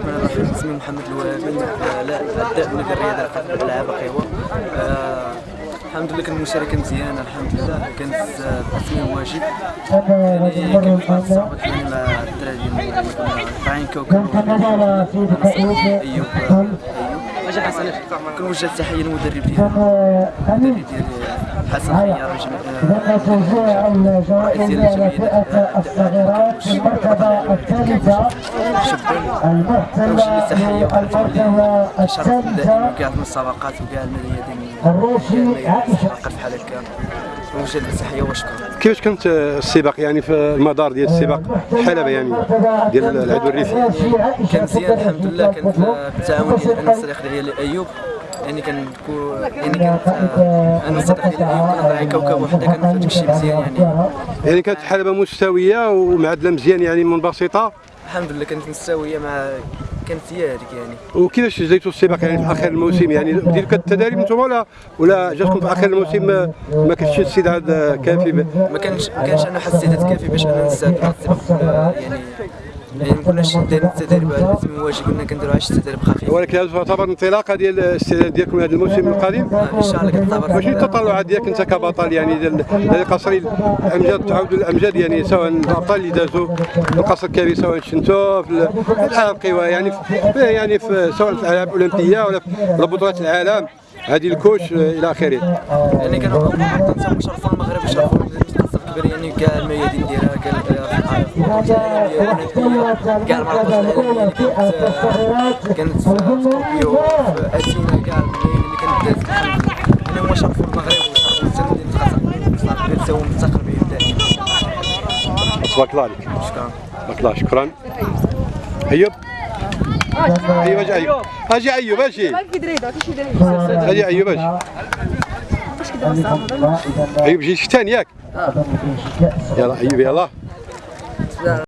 الرحمن الرحيم اسمي محمد الوهابي لا الدائم من الرياضه الالعاب قوى آه، الحمد لله كانت المشاركة مزيانة الحمد لله. كانت آه، باسمي واجب. يعني كان واحد الصعوبات يعني مع الدراري ديال طاعين كوكب أيوب أيوب. أجا حسن كنوجه التحيه للمدرب ديالنا المدرب ديال حسن الجوائز للفئة الصغيرات في المرتبة الثالثة. المحتلة للمرتبة الثالثة. كاع وكاع الروسي عائشة. التحيه وشكرا. كيفاش كانت السباق يعني في المدار ديال السباق؟ حلبة يعني ديال العدو الريفي. كان مزيان الحمد لله كانت بالتعاون ديال الصديق ديالي ايوب يعني كنكون يعني كانت آه، أنا كنا راعي كوكب وحدة كان داك الشيء مزيان يعني. يعني كانت حلبة مستوية ومعدلة مزيان يعني منبسطة الحمد لله كانت مستوية مع كانت هي هذيك يعني. وكيفاش جديتوا السباق يعني في آخر الموسم؟ يعني بديتوا كالتدريب أنتم ولا ولا جاتكم في آخر الموسم ما, ما كانش شي استعداد كافي ما كانش ما كانش أنا حسيت كافي باش أنا نستعد مع السباق يعني. يعني ما كناش التدريب واجب كنديروا تدريب ولكن هذا تعتبر انطلاقة ديال الاستعداد ديالكم لهذا الموسم القادم آه، إن شاء الله كتعتبر واش التطلعات ديالك أنت كبطل يعني ديال ديال قصري الأمجاد تعاودوا الأمجاد يعني سواء الأبطال اللي دازوا القصر الكبير سواء شنتو في ال- في الالعاب القوى يعني في يعني في سواء في الألعاب الأولمبية ولا في بطولات العالم هذه الكوش إلى آخره. يعني حتى مشرفين المغرب وشرفوا الكبير يعني كاع الميادين كاع طوكيو في اثينا كاع الملايين اللي المغرب تبارك الله عليك شكرا. تبارك الله شكرا. أيوب. أيوب أجي أيوب. أجي أيوب أجي. أجي أيوب أجي. أيوب جيت شتان ياك. يلا أيوب يلا. 是啊